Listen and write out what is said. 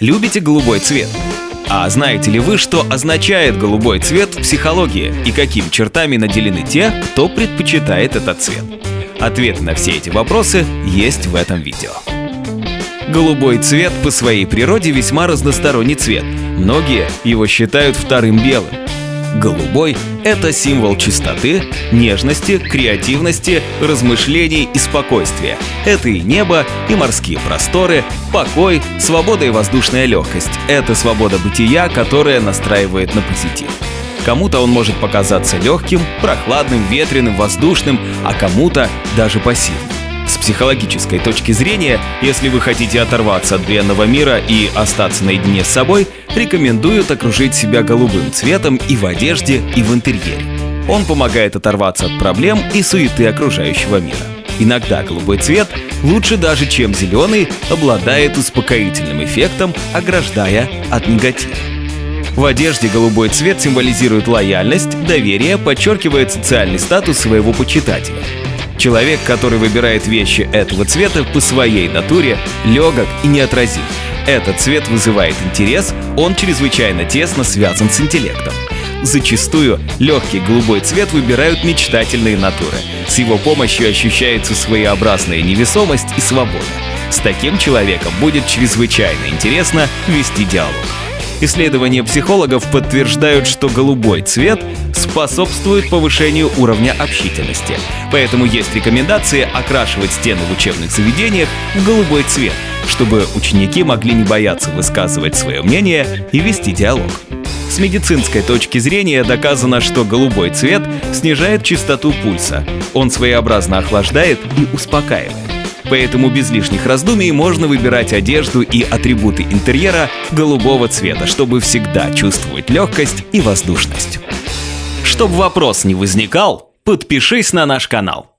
Любите голубой цвет? А знаете ли вы, что означает голубой цвет в психологии и какими чертами наделены те, кто предпочитает этот цвет? Ответы на все эти вопросы есть в этом видео. Голубой цвет по своей природе весьма разносторонний цвет. Многие его считают вторым белым. Голубой – это символ чистоты, нежности, креативности, размышлений и спокойствия. Это и небо, и морские просторы, покой, свобода и воздушная легкость. Это свобода бытия, которая настраивает на позитив. Кому-то он может показаться легким, прохладным, ветреным, воздушным, а кому-то даже пассивным. Психологической точки зрения, если вы хотите оторваться от бренного мира и остаться наедине с собой, рекомендуют окружить себя голубым цветом и в одежде, и в интерьере. Он помогает оторваться от проблем и суеты окружающего мира. Иногда голубой цвет лучше даже, чем зеленый, обладает успокоительным эффектом, ограждая от негатива. В одежде голубой цвет символизирует лояльность, доверие, подчеркивает социальный статус своего почитателя. Человек, который выбирает вещи этого цвета по своей натуре, легок и неотразим. Этот цвет вызывает интерес, он чрезвычайно тесно связан с интеллектом. Зачастую легкий голубой цвет выбирают мечтательные натуры. С его помощью ощущается своеобразная невесомость и свобода. С таким человеком будет чрезвычайно интересно вести диалог. Исследования психологов подтверждают, что голубой цвет способствует повышению уровня общительности. Поэтому есть рекомендации окрашивать стены в учебных заведениях в голубой цвет, чтобы ученики могли не бояться высказывать свое мнение и вести диалог. С медицинской точки зрения доказано, что голубой цвет снижает частоту пульса. Он своеобразно охлаждает и успокаивает. Поэтому без лишних раздумий можно выбирать одежду и атрибуты интерьера голубого цвета, чтобы всегда чувствовать легкость и воздушность. Чтобы вопрос не возникал, подпишись на наш канал.